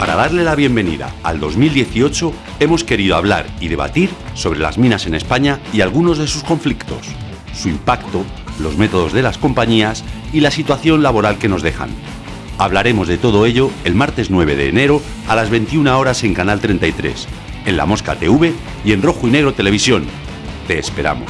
Para darle la bienvenida al 2018, hemos querido hablar y debatir sobre las minas en España y algunos de sus conflictos, su impacto, los métodos de las compañías y la situación laboral que nos dejan. Hablaremos de todo ello el martes 9 de enero a las 21 horas en Canal 33, en La Mosca TV y en Rojo y Negro Televisión. Te esperamos.